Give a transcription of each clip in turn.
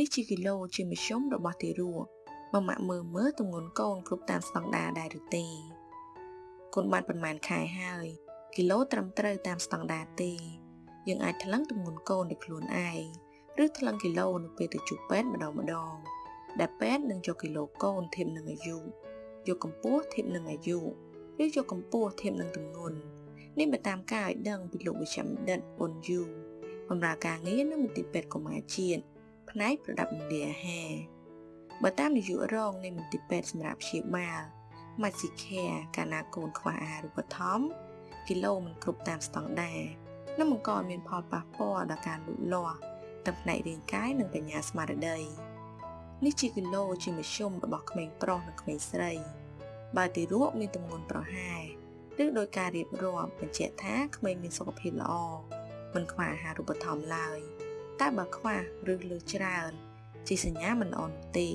នេះជាគីឡូជាមធ្យមរបស់ទារកមកម៉ាក់មើលមើលទម្ងន់កូនគ្រប់តាមស្តង់ដារដែរឬទេកូនបានប្រហែលខែហើយគីឡូត្រឹមត្រូវតាមស្តង់ដារទេយើងអាចថ្លឹងទម្ងន់កូនដោយខ្លួនឯងឬថ្លឹងគីឡូនៅពេលទៅជួបពេទ្យម្ដងម្ដងដែលពេទ្យនឹងយកគីឡូកូនធៀបនឹងអាយុយកកម្ពស់ធៀបនឹងអាយុឬយកកម្ពស់ធៀបនឹងទម្ងន់នេះបើតាមការឲ្យដឹងពីលោកវិជ្ជបណ្ឌិតអ៊ុនយូបម្រើការងារនៅមន្ទីរពេទ្យកុមារជាតិ ផ្នែកប្រដាប់ម្លាអាហារបើតាមនាយករងនៃមន្ទីរពេទ្យសម្រាប់ព្យាបាល Maxicare កាលណាកូនខ្វះអាហារូបត្ថម្ភគីឡូមិនគ្រប់តាមស្តង់ដារនិងបង្កឲ្យមានផលប៉ះពាល់ដល់ការលូតលាស់ទាំងផ្នែករាងកាយនិងបញ្ញាស្មារតីនេះជាគីឡូជាមធ្យមរបស់ក្មេងប្រុសនិងក្មេងស្រី បើទីរក់មានទម្ងន់ប្រហែលឬដោយការរៀបរាប់បញ្ជាក់ថាក្មេងមានសុខភាពល្អមិនខ្វះអាហារូបត្ថម្ភឡើយ តែបើខ្វះឬលើច្រើនជាសញ្ញាមិនល្អទេ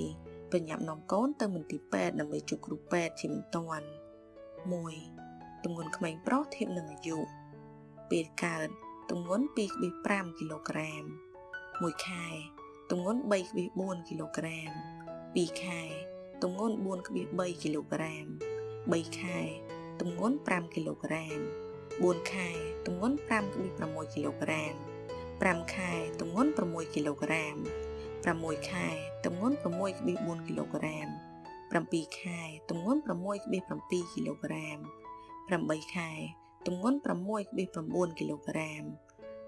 បញ្ញាប់នាំកូនទៅមន្ទីរពេទ្យដើម្បីជួបគ្រូពេទ្យជាបន្ទាន់1ទម្ងន់ក្មេងប្រុសធៀបនឹងអាយុពេលកើតទម្ងន់2.5គីឡូក្រាម1ខែទម្ងន់3.4គីឡូក្រាម2ខែទម្ងន់4.3គីឡូក្រាម3ខែទម្ងន់5គីឡូក្រាម4ខែទម្ងន់5.6គីឡូក្រាម 5ខែទម្ងន់6គីឡូក្រាម6ខែទម្ងន់6.4គីឡូក្រាម7ខែទម្ងន់6.7គីឡូក្រាម8ខែទម្ងន់6.9គីឡូក្រាម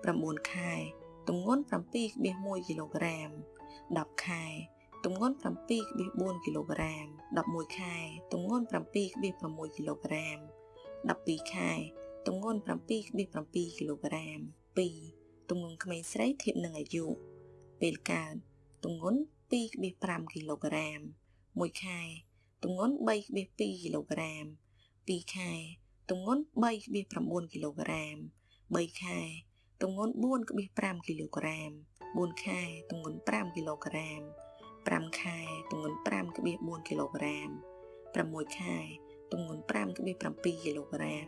9ខែទម្ងន់7.1គីឡូក្រាម10ខែទម្ងន់7.4គីឡូក្រាម11ខែទម្ងន់7.6គីឡូក្រាម12ខែទម្ងន់7.7គីឡូក្រាម2 ទម្ងន់ក្មេងស្រីធៀបនឹងអាយុពេលកើតទម្ងន់2.5គីឡូក្រាម1ខែទម្ងន់3.2គីឡូក្រាម2ខែទម្ងន់3.9គីឡូក្រាម3ខែទម្ងន់4.5គីឡូក្រាម4ខែទម្ងន់5គីឡូក្រាម5ខែទម្ងន់5.4គីឡូក្រាម6ខែទម្ងន់5.7គីឡូក្រាម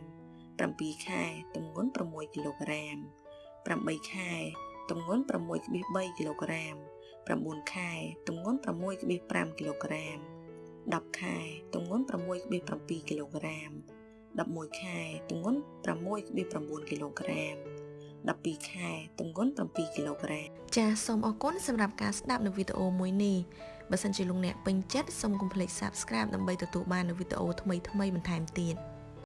7ខែទម្ងន់6គីឡូក្រាម 8ខែទម្ងន់6.3គីឡូក្រាម9ខែទម្ងន់6.5គីឡូក្រាម10ខែទម្ងន់6.7គីឡូក្រាម11ខែទម្ងន់6.9គីឡូក្រាម12ខែទម្ងន់7គីឡូក្រាមចាសសូមអរគុណសម្រាប់ការស្ដាប់នៅវីដេអូមួយនេះបើសិនជាលោកអ្នកពេញចិត្តសូមកុំភ្លេច Subscribe ដើម្បីទទួលបាននូវវីដេអូថ្មីៗបន្ថែមទៀត